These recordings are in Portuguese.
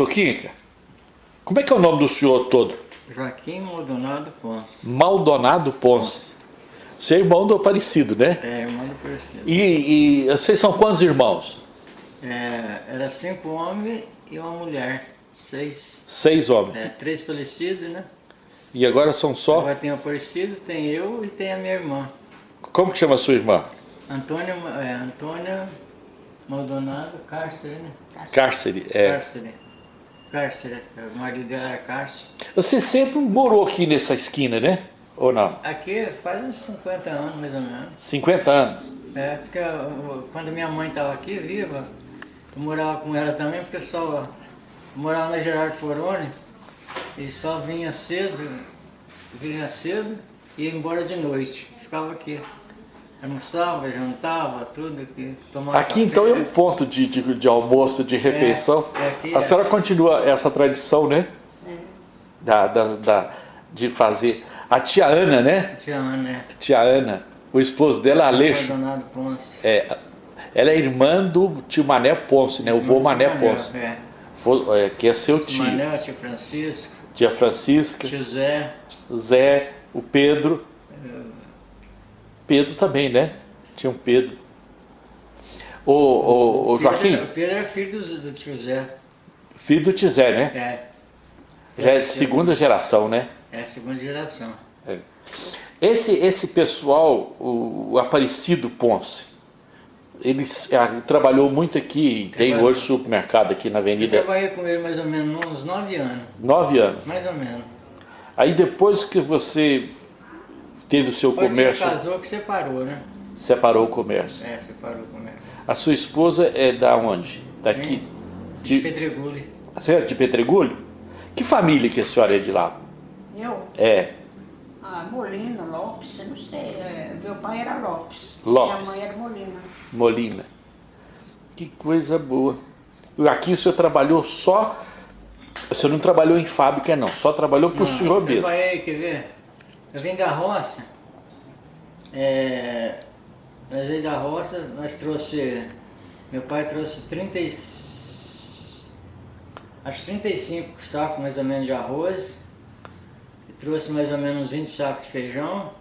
Soquinha, como é que é o nome do senhor todo? Joaquim Maldonado Ponce. Maldonado Ponce. Você é irmão do Aparecido, né? É, irmão do Aparecido. E, e vocês são quantos irmãos? É, era cinco homens e uma mulher. Seis. Seis homens. É, três falecidos, né? E agora são só? Agora tem o Aparecido, tem eu e tem a minha irmã. Como que chama a sua irmã? Antônia, é, Antônia Maldonado Cárcere, né? Cárcere, é. Cárcere. Cárcere, o marido dela era Cárcere. Você sempre morou aqui nessa esquina, né? Ou não? Aqui faz uns 50 anos, mais ou menos. 50 anos? É, porque eu- quando minha mãe estava aqui, viva, eu morava com ela também, porque eu só morava na Gerardo Foroni e só vinha cedo, vinha cedo e ia embora de noite. Ficava aqui. Almoçava, jantava, tudo aqui. Tomava Aqui café. então é um ponto de, de, de almoço, de refeição. é aqui a é. senhora continua essa tradição, né? Da, da, da- de fazer. A tia Ana, né? Tia Ana? Tia Ana, o esposo dela, Aleixo, é, ela é irmã do tio Mané Ponce, né? O vô Mané Ponce. É. Vô- é, que é seu tio. Manel, tio Francisco, Tia Francisca, tio Zé. Zé, o Pedro. Pedro também, né? Tinha um Pedro. Ô, ô, ô Joaquim, Pedro, Pedro era filho do, do tio Zé. filho do Tizé, né? É. Já é segunda geração, né? É a segunda geração. É. Esse, esse pessoal, o, o Aparecido Ponce, ele s- ah, trabalhou muito aqui, tem Trabalhou. hoje supermercado aqui na Eu Avenida, trabalhei com ele mais ou menos uns nove anos. nove anos. Mais ou menos. Aí depois que você teve o seu Depois comércio, você casou que separou, né? separou o comércio. É, separou o comércio. A sua esposa é da onde? Daqui? De De, Pedregulho. você é de Pedregulho? Que família que a senhora é de lá? Eu? É, Ah, Molina, Lopes, eu não sei. é, meu pai era Lopes. Lopes. Minha mãe era Molina. Molina. Que coisa boa. E Aqui o senhor trabalhou só. O senhor não trabalhou em fábrica, não. Só trabalhou para o senhor mesmo. Trabalhei, quer ver? Eu vim da roça. É, nós veio da roça, nós trouxe. Meu pai trouxe 30 e, acho 35 sacos mais ou menos de arroz. Trouxe mais ou menos 20 sacos de feijão.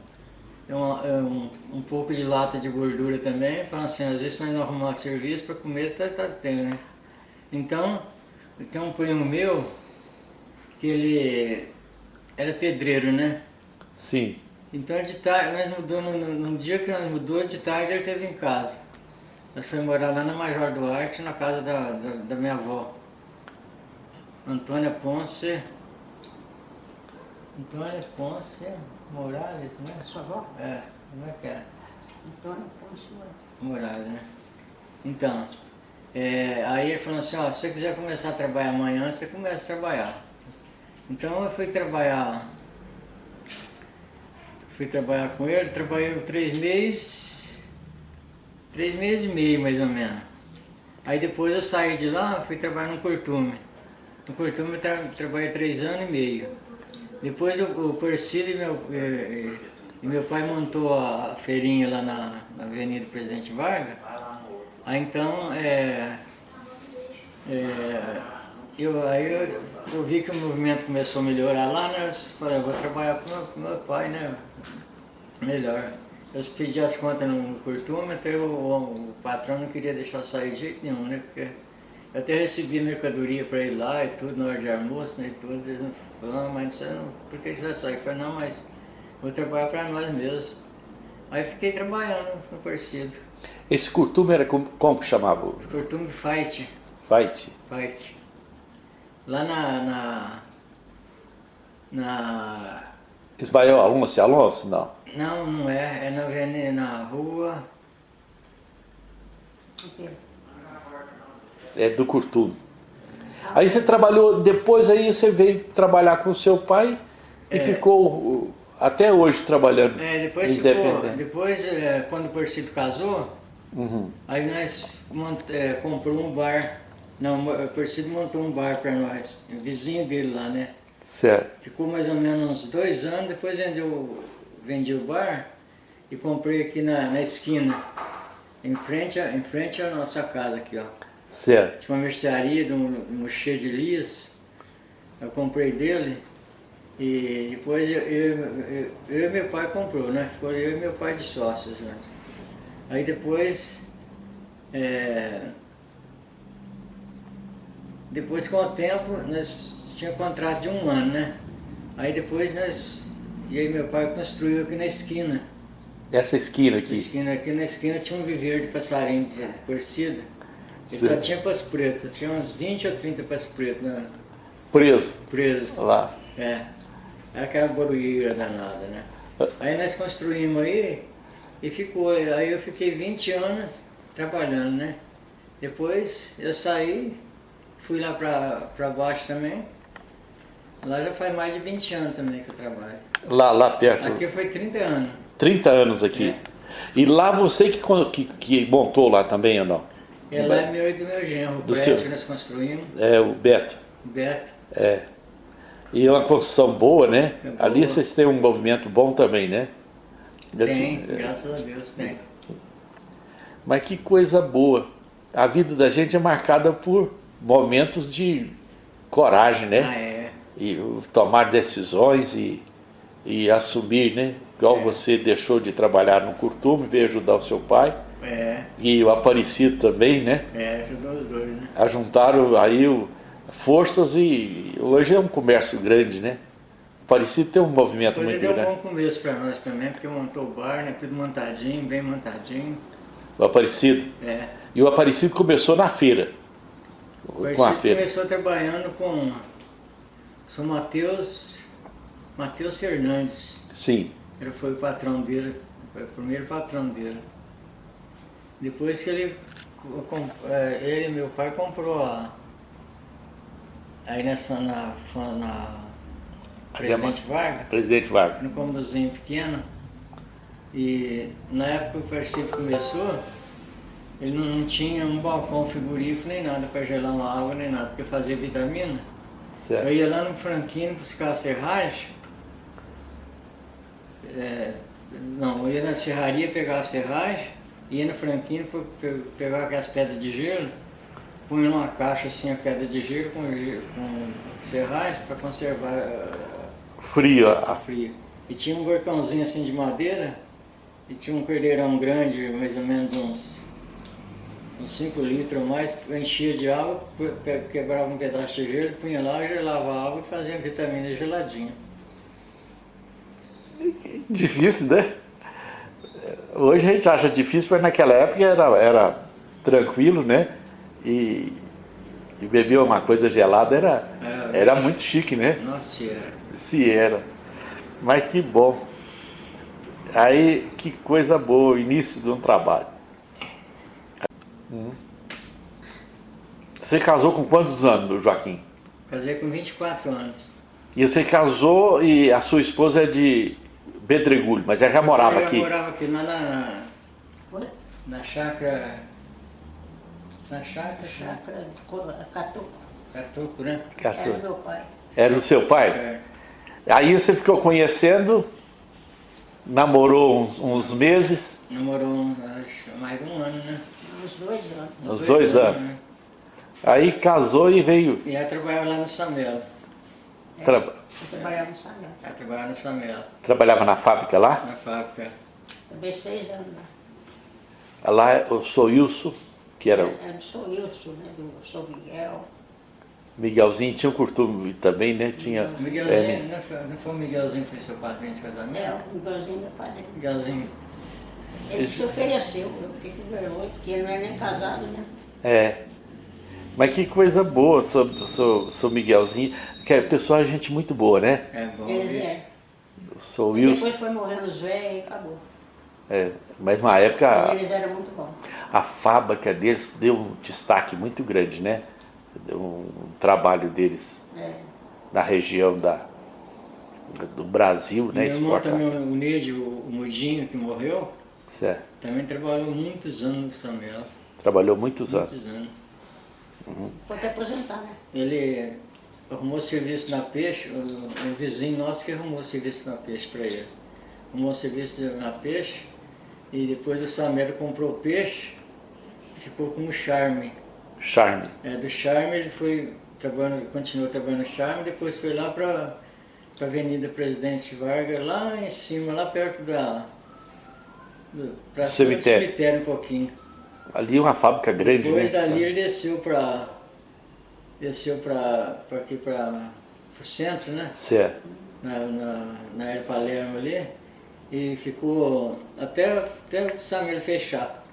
é um, um pouco de lata de gordura também. Falando assim, às vezes nós não arrumar serviço para comer, tá, tá tendo, né? Então, tem um primo meu que ele era pedreiro, né? Sim. Então de tarde, nós mudou, no, no- no dia que nós mudou, de tarde ele esteve em casa. Nós fomos morar lá na Major Duarte, na casa da, da, da minha avó. Antônia Ponce. Antônia Ponce Morales, né? Sua avó? É, como é que é? Antônio Ponce Moura. Morales, né? Então, é, aí ele falou assim, ó, se você quiser começar a trabalhar amanhã, você começa a trabalhar. Então eu fui trabalhar, fui trabalhar com ele, trabalhei três meses, três meses e meio mais ou menos. Aí depois eu saí de lá, fui trabalhar no Cortume. No Cortume eu tra trabalhei três anos e meio. Depois o, o e meu, e, e meu pai montou a feirinha lá na, na Avenida Presidente Vargas. Aí então, é, é, eu, aí eu, eu vi que o movimento começou a melhorar lá, né? Eu falei, eu vou trabalhar com meu, com meu pai, né? Melhor. Eu pedi as contas no curtômetro, o, o patrão não queria deixar eu sair de jeito nenhum, né? Porque eu até recebi mercadoria para ir lá e tudo, na hora de almoço, né? E tudo. Eles não falaram, mas você não, por que você vai sair? Eu falei, não, mas vou trabalhar para nós mesmos. Aí fiquei trabalhando no Parecido. Esse curtume era como, como que chamava? Curtume Fight. Fight? Fight. Lá na. na. na Ismael Alonso, Alonso? Não. Não, não é. É na, avenida, na rua. É do curtume. Aí você trabalhou, depois aí você veio trabalhar com o seu pai e ficou uh, até hoje trabalhando É, depois ficou, independente. depois é, quando o Percido casou, Uhum. aí nós mont, é, comprou um bar. Não, o Percido montou um bar para nós, vizinho dele lá, né? Certo. Ficou mais ou menos uns dois anos, depois vendeu, vendi o bar e comprei aqui na, na esquina, em frente, a, em frente à nossa casa aqui, ó. Certo. Tinha uma mercearia de um, um cheio de Elias. Eu comprei dele. E depois eu, eu, eu, eu e meu pai comprou, né? Ficou eu e meu pai de sócios juntos. Aí depois. é, depois com o tempo nós tinha contrato de um ano, né? Aí depois nós. E aí meu pai construiu aqui na esquina. Essa esquina Na aqui. esquina, aqui na esquina tinha um viveiro de passarinho de torcida. Ele só tinha passo preto, tinha uns 20 ou 30 passo preto na, Preso presos. lá. É. Era aquela barulheira danada, né? Aí nós construímos aí e ficou. Aí eu fiquei 20 anos trabalhando, né? Depois eu saí, fui lá pra baixo também. Lá já faz mais de 20 anos também que eu trabalho. Lá, lá perto. Aqui foi 30 anos. 30 anos aqui. É. E lá você que, que, que montou lá também ou não? E lá é meu e do meu genro, o Do prédio seu? que nós construímos, É, o Beto. o Beto. É. E é uma construção boa, né? É boa. Ali vocês têm um movimento bom também, né? Tem, te- é. graças a Deus tem. Mas que coisa boa. A vida da gente é marcada por momentos de coragem, né? Ah, é. E tomar decisões e, e assumir, né? Igual É. você deixou de trabalhar no curtume, veio ajudar o seu pai. É, E o Aparecido também, né? é, ajudou os dois, né? Ajuntaram aí o- forças e hoje é um comércio grande, né? Aparecido tem um movimento Depois muito deu um grande. bom começo pra nós também, porque montou o bar, né? Tudo montadinho, bem montadinho. O Aparecido. É. E o Aparecido começou na feira. O Com a Aparecido feira. começou trabalhando com São Mateus, Mateus Fernandes. Sim. Ele foi o patrão dele, foi o primeiro patrão dele. Depois que ele, é, ele e meu pai comprou a, aí nessa, na, na Presidente Vargas, Presidente Vargas. no cômodozinho pequeno. E na época que o partido começou, ele não, não tinha um balcão frigorífico nem nada para gelar uma água nem nada, porque fazia vitamina. Eu Certo. ia lá no Franquino buscar a serragem. É, não, eu ia na serraria pegar a serragem, ia no Franquino pe- pe- pegar aquelas pedras de gelo, punha numa caixa assim a pedra de gelo com, com serragem para conservar eh, Frio. a a- fria. E tinha um gorcãozinho assim de madeira, e tinha um cordeirão grande, mais ou menos uns, uns 5 litros ou mais, enchia de água, quebrava um pedaço de gelo, punha lá, gelava a água e fazia a vitamina geladinha. Difícil, né? Hoje a gente acha difícil, mas naquela época era, era tranquilo, né? E, e beber uma coisa gelada era, Era- era muito chique, né? Nossa senhora. Se era. Mas que bom. Aí, que coisa boa, o início de um trabalho. Hum. Você casou com quantos anos, Joaquim? Casei com 24 anos. E você casou e a sua esposa é de Pedregulho, mas ela já morava eu aqui. morava aqui lá na, na chácara. Na chácara, chácara. Chácara Catuco. Catuco, né? Catou. Era meu pai. Era do seu pai? É. Aí você ficou conhecendo, namorou uns, uns meses, Namorou acho, mais de um ano, né? Uns dois anos. uns dois anos. né? Aí casou e veio. E ela trabalhava lá no Samelo. tra- Eu trabalhava no Sanel. Ela trabalhava no Samelo, trabalhava na fábrica lá. na fábrica. Trabalhei seis anos lá. Lá eu sou Wilson, que era o Era do Sou Wilson, né? Do Sou Miguel. Miguelzinho, tinha um curtume também, né? Tinha. O Miguelzinho, é, não, foi, não foi o Miguelzinho que foi seu padrinho de É, casamento? o Miguelzinho meu pai. né? Miguelzinho. Ele se ofereceu, eu fiquei com vergonha, porque ele não é nem casado, né? é. Mas que coisa boa, sou, sou, sou Miguelzinho, que é pessoal, gente muito boa, né? É bom. Eles é. Sou Wilson. depois foi morrendo os velhos e acabou. É, mas na Mas época eles eram muito bons. a fábrica deles deu um destaque muito grande, né? Deu um trabalho deles É. na região da, do Brasil, né? Meu irmão também, o Neide, o, o Mudinho, que morreu, Certo. também trabalhou muitos anos no Samelo. Trabalhou muitos anos. Muitos anos. Pode aposentar, né? Ele arrumou serviço na Peixe, o, um vizinho nosso que arrumou serviço na Peixe para ele. Arrumou serviço na Peixe e depois o Samelo comprou o peixe ficou com um charme. Charme. É, do Charme ele foi trabalhando, continuou trabalhando no Charme, depois foi lá para a Avenida Presidente Vargas, lá em cima, lá perto da. Pra do Cemitério. cemitério um pouquinho. Ali é uma fábrica grande, Depois né? dali ele desceu para. Desceu para aqui para o centro, né? Certo. Na, na, na Aero Palermo ali. E ficou até, até o Samir fechar.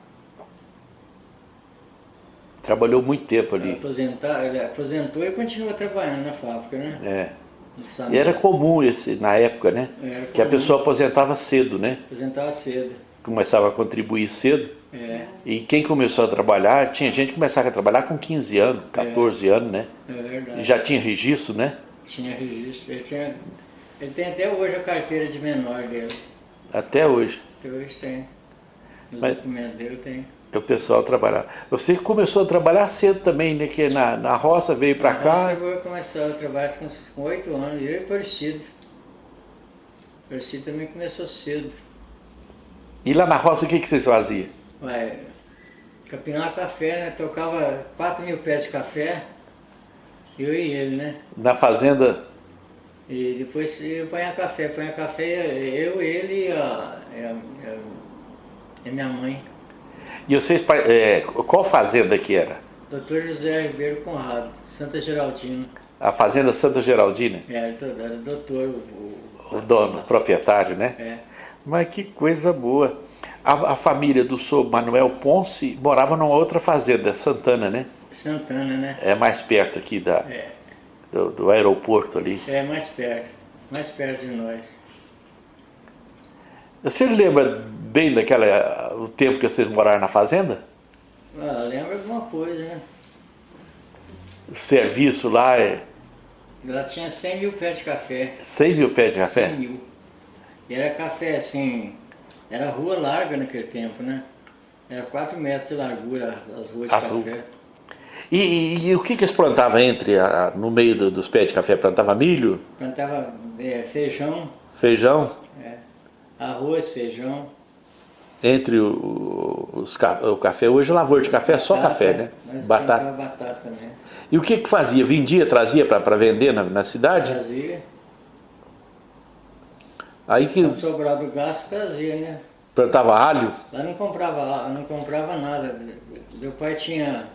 Trabalhou muito tempo ali. Aposentar, ele aposentou e continua trabalhando na fábrica, né? É. E era comum esse, na época, né? Era Que a comum. pessoa aposentava cedo, né? Aposentava cedo. Começava a contribuir cedo. É, E quem começou a trabalhar, tinha gente que começava a trabalhar com 15 anos, 14 anos, né? é verdade. E já tinha registro, né? Tinha registro. Ele, tinha, ele tem até hoje a carteira de menor dele. Até hoje. Até hoje tem. Os Mas- documentos dele tem. O pessoal trabalhava. Você começou a trabalhar cedo também, né? Que na, na roça veio pra cá. Eu comecei a trabalhar com com oito anos, eu e Parecido. Parecido também começou cedo. E lá na roça o que, que vocês faziam? Vai, capinar café, né? Tocava 4 mil pés de café, eu e ele, né? Na fazenda. E depois eu apanhar café, apanhar café, eu, ele e a, a- e a- e a minha mãe. E vocês. é, qual fazenda que era? Doutor José Ribeiro Conrado, Santa Geraldina. A Fazenda Santa Geraldina? Era, do- era doutor, o, O dono, o proprietário, né? é. Mas que coisa boa. A, a família do senhor Manuel Ponce morava numa outra fazenda, Santana, né? Santana, né? É mais perto aqui da, É, do, do aeroporto ali. é mais perto, mais perto de nós. Você lembra bem daquela o tempo que vocês moraram na fazenda? Ah, lembra alguma coisa, né? O serviço lá é Lá tinha 100 mil pés de café. 100 mil pés de 100 café? mil. E era café assim, era rua larga naquele tempo, né? Era 4 metros de largura as ruas de As ruas. café. E, e- e o que, que eles plantavam entre a- no meio do- dos pés de café? Plantava milho, Plantava é, feijão, feijão, é, arroz, feijão. entre o, os, o café. Hoje lavoura de café é só café, né? Batata. batata também. E o que que fazia? Vendia, trazia para vender na, na cidade? Trazia. Aí que Quando sobrava do gasto, trazia, né? plantava alho, Lá não comprava, não comprava nada. Meu pai tinha.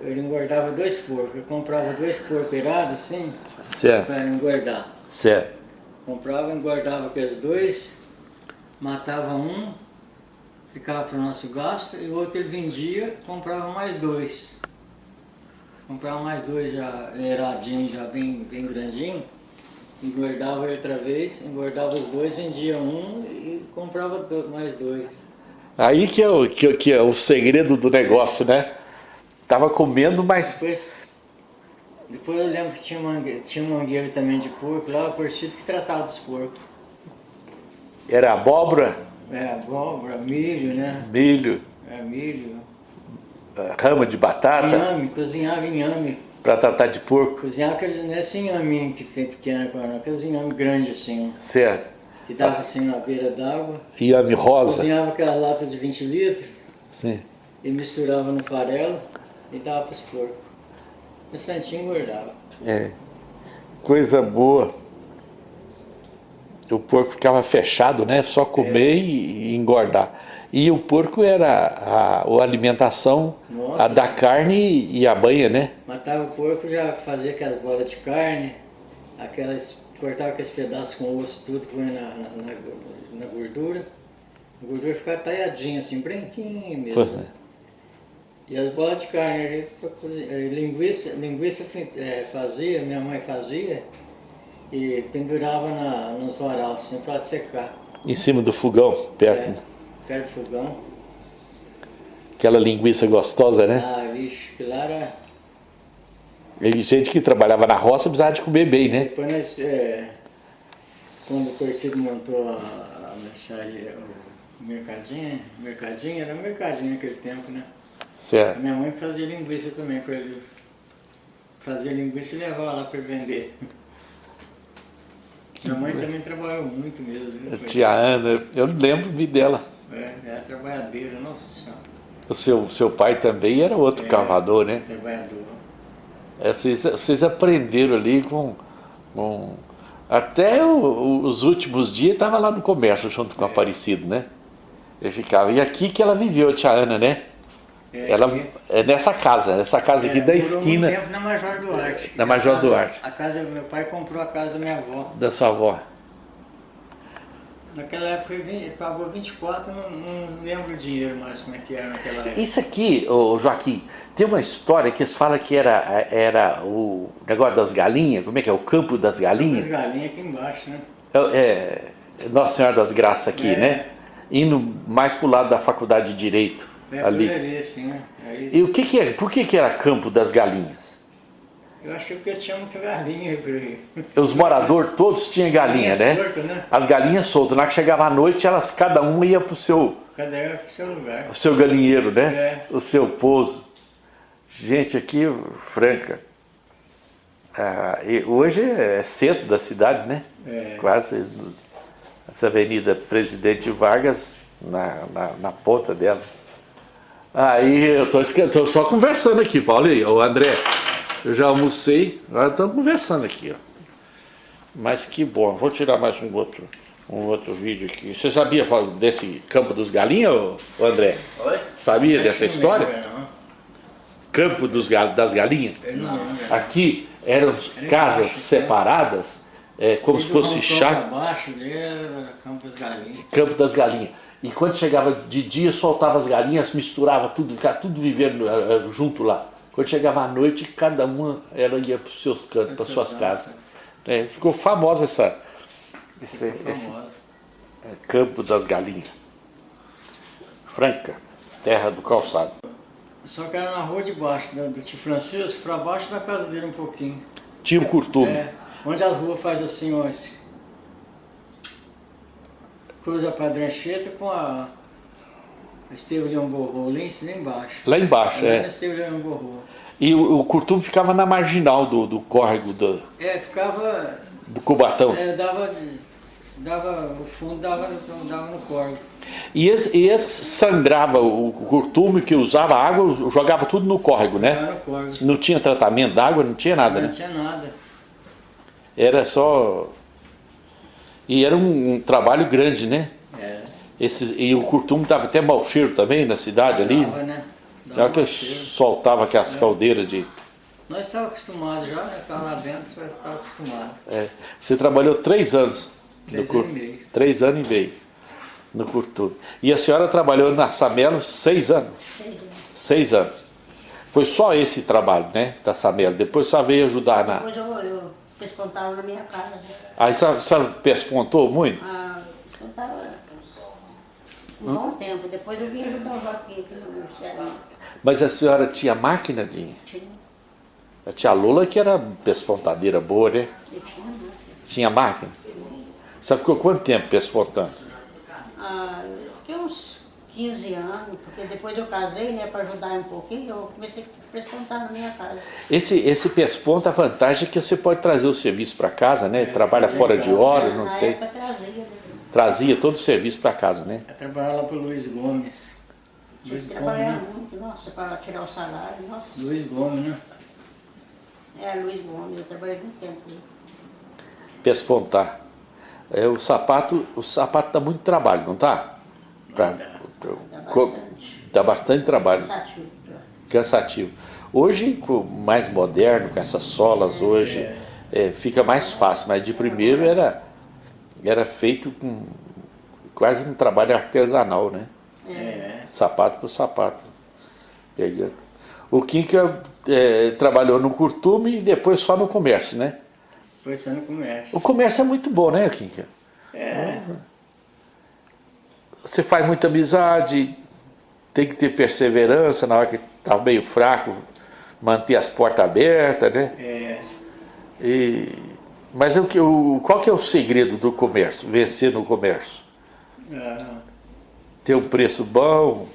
Ele engordava dois porcos. Eu comprava dois porcos irados assim, certo, para engordar. certo. Comprava, engordava aqueles dois, matava um, ficava para o nosso gasto, e o outro ele vendia, comprava mais dois. Comprava mais dois já iradinhos, já bem, bem grandinho. Engordava outra vez, engordava os dois, vendia um e comprava mais dois. Aí que é, o, que, que é o segredo do negócio, né? Tava comendo, mas Depois, depois eu lembro que tinha, mangue, tinha um mangueiro também de porco lá, o Porcito que tratava dos porcos. era abóbora, É, abóbora, milho, né? milho, É, milho. rama de batata Inhame, cozinhava inhame. Para tratar de porco, Cozinhava aqueles, não é esse inhaminho que tem pequeno agora, não, inhame grande assim, certo? que dava assim na beira d'água. Iame rosa, Cozinhava aquela lata de 20 litros sim. e misturava no farelo e dava para os porcos. O santinho engordava. É, coisa boa. O porco ficava fechado, né? Só comer e, e engordar. E o porco era a, a alimentação Nossa. a da carne e a banha, né? Matava o porco, já fazia aquelas bolas de carne, aquelas, cortava aqueles pedaços com osso, tudo, põe na, na, na- gordura. A gordura ficava talhadinha assim, branquinha mesmo. Foi. E as bolas de carne cozinhar. Eh, Linguiça, linguiça eh, fazia, minha mãe fazia, e pendurava na, nos varal assim para secar. Em cima do fogão, perto. É, perto do fogão. Aquela linguiça gostosa, né? Ah, vixe, que lá era. E gente que trabalhava na roça precisava de comer bem, né? Depois nós, eh, quando o Cortido montou a, a mercearia, o mercadinho, mercadinho, era mercadinho naquele tempo, né? Certo. minha mãe fazia linguiça também para ele. Fazia linguiça e levava lá para vender. Minha mãe também trabalhou muito mesmo. viu? Tia Ana, eu lembro-me dela. É, era trabalhadeira, nossa senhora. O seu, seu pai também era outro É. cavador, né? Trabalhador. É, vocês, vocês aprenderam ali com... com- até o- o- os últimos dias estava lá no comércio junto É. com o Aparecido, né? Ele ficava. E aqui que ela viveu, a tia Ana, né? É, Ela aqui. é nessa casa, nessa casa aqui É, da esquina muito tempo na Major Duarte. Na Major A casa- Duarte. A casa, meu pai comprou a casa da minha avó. da sua avó. Naquela época foi 20, pagou 24, não, não lembro o dinheiro mais como é que era naquela época. Isso aqui, ô Joaquim, tem uma história que eles falam que era, era o negócio das galinhas, como é que é? O campo das As galinhas? galinhas aqui embaixo, né? É, Nossa Senhora das Graças aqui, É. né? Indo mais pro lado da faculdade de Direito, É ali. É isso. E o que que é, por que que era campo das galinhas? Eu acho que é porque tinha muita galinha por aí. Os moradores todos tinham galinha, né? solta, né? As galinhas soltas. Na hora que chegava a noite, elas, cada uma ia pro seu, Cada um pro seu lugar. o seu galinheiro, né? É. O seu pouso. Gente, aqui, Franca, ah, hoje é centro da cidade, né? É. Quase essa avenida Presidente Vargas na, na, na ponta dela. Aí eu tô, tô só conversando aqui, Paulo. E aí, Ô André, eu já almocei, agora estamos conversando aqui, ó. Mas que bom, vou tirar mais um outro, um outro vídeo aqui. Você sabia desse Campo dos Galinhas, André? Oi? Sabia dessa história? Não não. Campo dos, das Galinhas? Não lembro. Aqui eram casas embaixo, separadas, é, como se fosse balcão chá. pra baixo dele era Campos Galinhas. Campo das Galinhas. E quando chegava de dia, soltava as galinhas, misturava tudo, ficava tudo vivendo eh, eh, junto lá. Quando chegava à noite, cada uma ela ia para os seus cantos, para suas casas. É, ficou famosa essa, esse, esse Famosa. eh, Campo das Galinhas. Franca, terra do calçado. Só que era na rua de baixo, do, do tio Francisco, pra baixo da casa dele um pouquinho. Tinha o curtume. É, onde as ruas faz assim, ó, esse- cruza a Padrancheta com a Esteve Leão Borrô, lá embaixo. Lá embaixo, Lá é. Esteve Leão. E o, o curtume ficava na marginal do, do córrego do, É, ficava, do Cubatão. é, dava, dava, o fundo dava, no- dava no córrego. E esse, e esse sangrava o curtume que usava água, jogava tudo no córrego, né? Dava no córrego. Não tinha tratamento d'água, não tinha nada, Não né? tinha nada. Era só. E era um, um trabalho grande, né? É, Esses, e o curtume dava até mau cheiro também na cidade ali. dava, né? Já Dava que um cheiro. soltava aquelas caldeiras de. Nós estávamos acostumados já, né? Estava lá dentro, já estava acostumado. é. Você trabalhou três anos Três no anos e meio. Três anos e meio no curtume. E a senhora trabalhou na Samelo seis anos. Seis anos. Seis anos. Foi só esse trabalho, né? Da Samelo. Depois só veio ajudar na. Depois eu, eu pespontava na minha casa. Aí a senhora- pespontou muito? Ah, pespontava um bom tempo. Depois eu vim ajudar o Joaquim aqui no Ceará. Mas a senhora tinha máquina de. Tinha, A tia Lula que era pespontadeira boa, né? eu tinha máquina. Tinha máquina. Você ficou quanto tempo pespontando? Ah, uns 15 anos, porque depois eu casei, né, para ajudar um pouquinho, eu comecei a pespontar na minha casa. Esse, esse pesponto, a vantagem é que você pode trazer o serviço para casa, né? Trabalha fora de hora, na não tem. época trazia, né? Trazia todo o serviço para casa, né? Eu trabalhava lá pro Luiz Gomes. Tinha Luiz trabalhar né? muito, nossa, para tirar o salário, nossa. Luiz Gomes, né? É, Luiz Gomes, eu trabalhei muito tempo. Pespontar. É, o sapato, o sapato dá muito trabalho, não tá? Pra- Dá. bastante. dá bastante trabalho. Cansativo. cansativo. Hoje, com mais moderno, com essas solas hoje, é, fica mais fácil, mas de primeiro era, era feito com quase um trabalho artesanal, né? É. Sapato por sapato. O Kinka é, trabalhou no curtume e depois só no comércio, né? Foi só no comércio. O comércio é muito bom, né, Kinka? É. Você faz muita amizade, tem que ter perseverança na hora que tá meio fraco, manter as portas abertas, né? É. E, mas o que, o, qual que é o segredo do comércio, vencer no comércio? Ah, Ter um preço bom,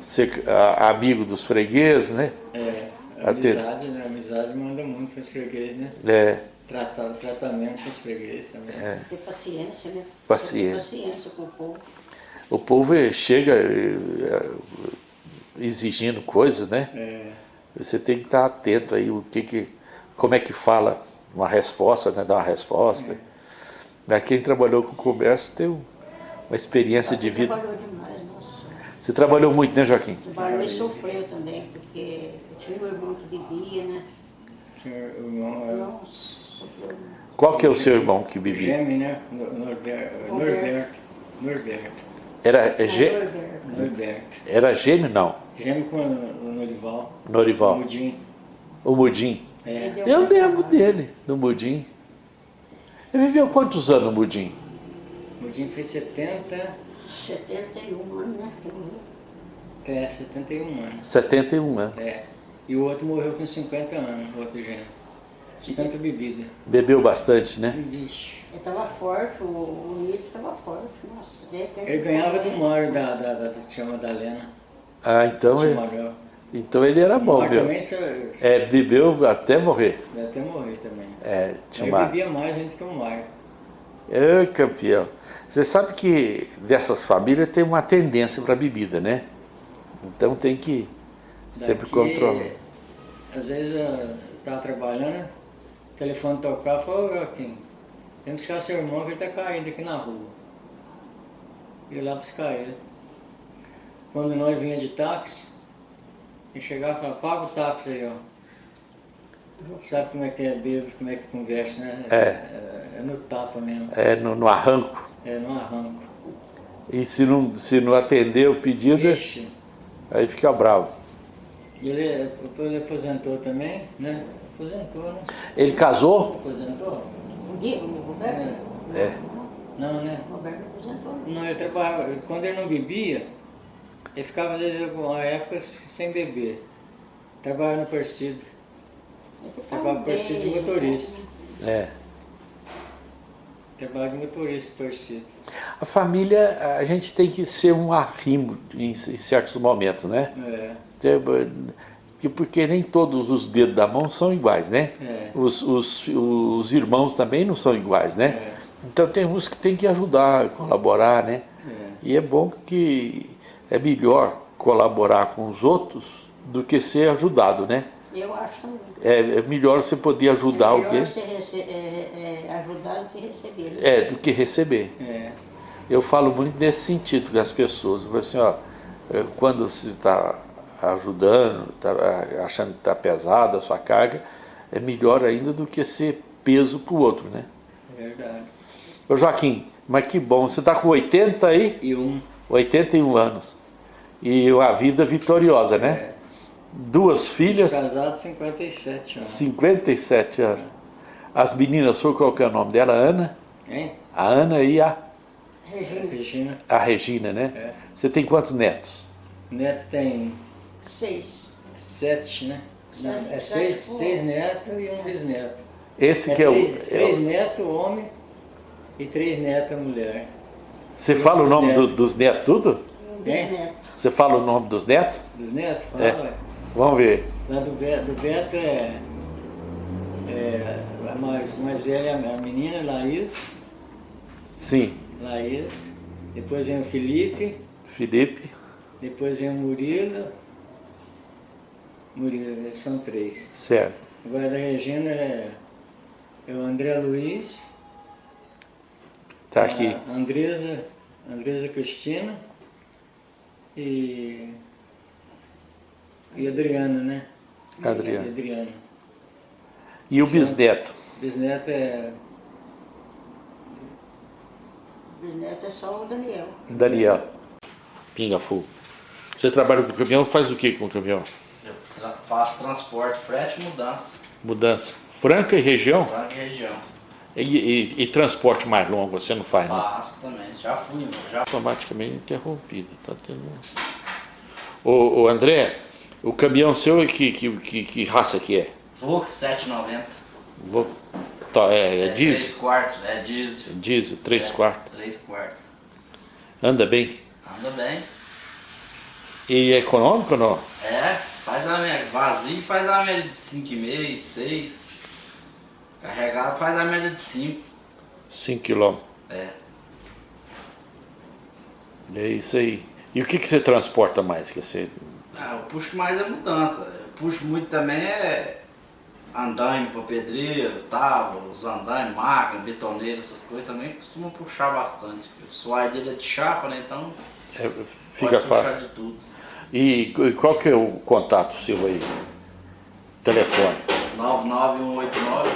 ser ah, amigo dos fregueses, né? é. A amizade, né? A amizade manda muito com os fregueses, né? É, Tratar, o tratamento com os fregueses também. Ter paciência, né? Paciência. Ter paciência com o povo. O povo eh, chega, eh, exigindo coisas, né? É, Você tem que estar atento aí, o que que, como é que fala uma resposta, né? Dar uma resposta. Mas Quem trabalhou com comércio tem um- uma experiência de vida. Trabalhou demais, nossa. Você trabalhou muito, né, Joaquim? Trabalhou e sofreu também, porque eu tinha um irmão que bebia, né? tinha o irmão, é, Nossa, sofreu. Qual que é o seu irmão que bebia? Gêmeo, né? No- Norberto, Norberto, Norberto, Era, gê- era gêmeo, não? Gêmeo com o Norival, Norival. Mudim. O Mudim. É, Eu lembro dele, do Mudim. Ele viveu quantos anos, o Mudim? Mudim fez 70, 71 anos, né? é, 71 anos. 71 anos. É. E o outro morreu com 50 anos, o outro gêmeo. De tanta bebida. Bebeu bastante, né? Vixe. Ele estava forte, o, o Nito estava forte, nossa. Ele ganhava do. Mário da, da, da, da tia Madalena. Ah, então ele, Manuel. então ele era bom, meu. também É, bebeu até morrer. até morrer também. É, tinha Ele uma... bebia mais gente que o Mário. É, campeão. Você sabe que dessas famílias tem uma tendência para bebida, né? Então tem que sempre Daqui, controlar. Às vezes eu estava trabalhando, o telefone tocava e falou, Joaquim, vem buscar seu irmão que ele está caindo aqui na rua. E eu lá buscar ele. Quando nós vinha de táxi, ele chegava e falava, paga o táxi aí, ó. Sabe como é que é bêbado, como é que conversa, né? É. É, é no tapa mesmo, É, no, no arranco. é no arranco. E se não, se não atender o pedido, Ixi, aí fica bravo. e ele, ele aposentou também, né? Aposentou, né? Ele casou? Aposentou? O Gui- o Roberto? É. Não, né? O Roberto aposentou. Não, ele trabalhava, quando ele não bebia, ele ficava às vezes alguma época sem beber. Trabalhava no. Ele Trabalhava no Persido de motorista. É. Trabalhava de motorista no Persido. A família, a gente tem que ser um arrimo em, em certos momentos, né? É, Tem- que- Porque nem todos os dedos da mão são iguais, né? É. Os, os, os irmãos também não são iguais, né? É. Então tem uns que tem que ajudar, colaborar, né? é. E é bom que é melhor colaborar com os outros do que ser ajudado, né? Eu acho também. É, é melhor você poder ajudar é melhor alguém você rece- é, é, ajudar do que receber. né? é, do que receber. É, Eu falo muito nesse sentido com as pessoas. Eu falo assim, ó, é, quando você está ajudando, está achando que está pesada a sua carga, é melhor ainda do que ser peso para o outro, né? é verdade. Ô Joaquim, mas que bom, você está com 80 aí? E um, 81 anos. E uma vida vitoriosa, né? é, Duas filhas, casado 57 anos. 57 anos. As meninas, foi qual que é o nome dela? Ana? Hein? A Ana e a, Regina, Regina. a Regina, né? É. Você tem quantos netos? Neto tem seis. sete, né? Sete, é seis, pô. seis netos e um bisneto. Esse É que é o... três, é três o- netos homem e três netas mulher. Você fala o nome netos. do- dos netos tudo? Bisneto. Você fala o nome dos netos? Dos netos? Fala, É. Vamos ver. Lá do Beto, do Beto é, é a mais, mais velha é a menina, Laís, Sim. Laís. Depois vem o Felipe, Felipe. depois vem o Murilo. Murilo, são três. Certo. Agora da Regina é, é o André Luiz, Tá aqui. a Andresa, Andresa Cristina e, e Adriana, né? Adriana. E Adriana. E o bisneto? Bisneto é O bisneto é só o Daniel. Daniel. Pinga Full. Você trabalha com caminhão, faz o que com caminhão? Faço transporte, frete e mudança Mudança. Franca e região? lá em região. E, e- e transporte mais longo você não faz, não? Faço também, já fui, já automaticamente interrompido. Tá tendo... ô, ô, André, o caminhão seu é que, que, que, que raça que é? Vox 790. Vou... Tá, é, é três diesel? quartos, é diesel. Diesel, 3 É, quartos. Três quartos. Anda bem? Anda bem. E é econômico ou não? É, faz a média vazio faz a média de 5,5, 6. Carregado faz a média de 5. 5 quilômetros. É. É isso aí. E o que, que você transporta mais? Que você... Ah, eu puxo mais a mudança. Eu puxo muito também é andaime para pedreiro, tábua, os andaimes, máquina, betoneira, essas coisas também costumam puxar bastante. O suai dele é de chapa, né? Então É, fica fácil. de tudo. E, e qual que é o contato seu aí? Telefone,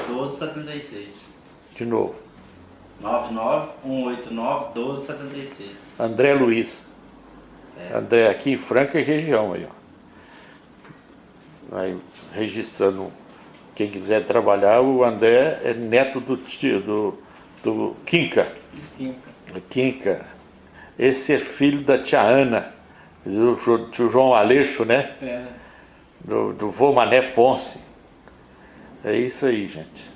99189-1276. de novo. 99189-1276. André Luiz. André aqui em Franca e região aí, ó. Aí, registrando quem quiser trabalhar, o André é neto do tio, do, do Quinca. Quinca. Quinca. Esse é filho da tia Ana, do João Aleixo, né? É. Do, do vô Mané Ponce. É isso aí, gente.